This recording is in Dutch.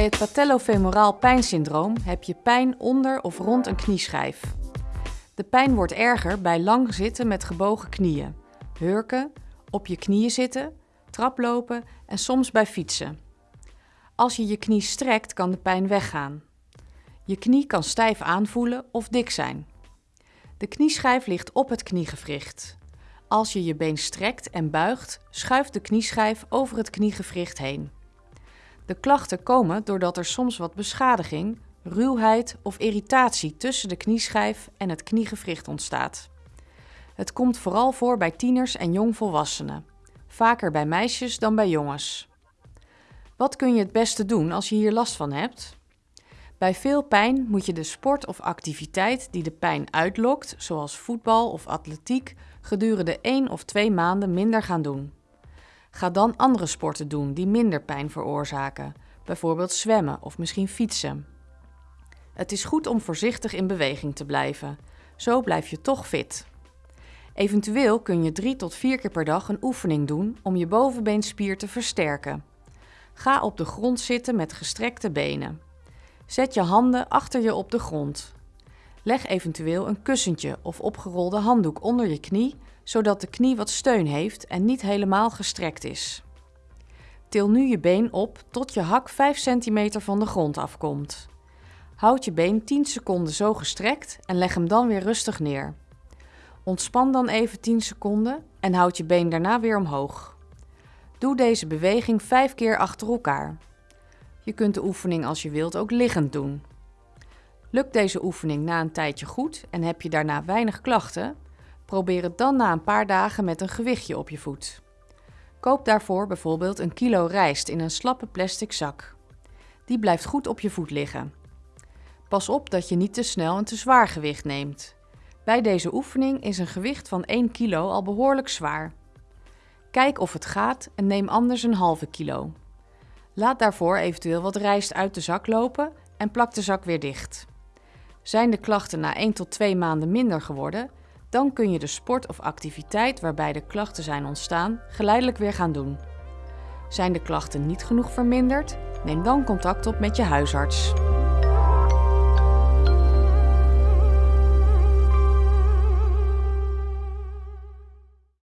Bij het patellofemoraal pijnsyndroom heb je pijn onder of rond een knieschijf. De pijn wordt erger bij lang zitten met gebogen knieën, hurken, op je knieën zitten, traplopen en soms bij fietsen. Als je je knie strekt kan de pijn weggaan. Je knie kan stijf aanvoelen of dik zijn. De knieschijf ligt op het kniegewricht. Als je je been strekt en buigt, schuift de knieschijf over het kniegewricht heen. De klachten komen doordat er soms wat beschadiging, ruwheid of irritatie tussen de knieschijf en het kniegewricht ontstaat. Het komt vooral voor bij tieners en jongvolwassenen, vaker bij meisjes dan bij jongens. Wat kun je het beste doen als je hier last van hebt? Bij veel pijn moet je de sport of activiteit die de pijn uitlokt, zoals voetbal of atletiek, gedurende 1 of 2 maanden minder gaan doen. Ga dan andere sporten doen die minder pijn veroorzaken, bijvoorbeeld zwemmen of misschien fietsen. Het is goed om voorzichtig in beweging te blijven, zo blijf je toch fit. Eventueel kun je 3 tot 4 keer per dag een oefening doen om je bovenbeenspier te versterken. Ga op de grond zitten met gestrekte benen. Zet je handen achter je op de grond. Leg eventueel een kussentje of opgerolde handdoek onder je knie, zodat de knie wat steun heeft en niet helemaal gestrekt is. Til nu je been op tot je hak 5 cm van de grond afkomt. Houd je been 10 seconden zo gestrekt en leg hem dan weer rustig neer. Ontspan dan even 10 seconden en houd je been daarna weer omhoog. Doe deze beweging 5 keer achter elkaar. Je kunt de oefening als je wilt ook liggend doen. Lukt deze oefening na een tijdje goed en heb je daarna weinig klachten, probeer het dan na een paar dagen met een gewichtje op je voet. Koop daarvoor bijvoorbeeld een kilo rijst in een slappe plastic zak. Die blijft goed op je voet liggen. Pas op dat je niet te snel een te zwaar gewicht neemt. Bij deze oefening is een gewicht van 1 kilo al behoorlijk zwaar. Kijk of het gaat en neem anders een halve kilo. Laat daarvoor eventueel wat rijst uit de zak lopen en plak de zak weer dicht. Zijn de klachten na 1 tot 2 maanden minder geworden, dan kun je de sport of activiteit waarbij de klachten zijn ontstaan geleidelijk weer gaan doen. Zijn de klachten niet genoeg verminderd, neem dan contact op met je huisarts.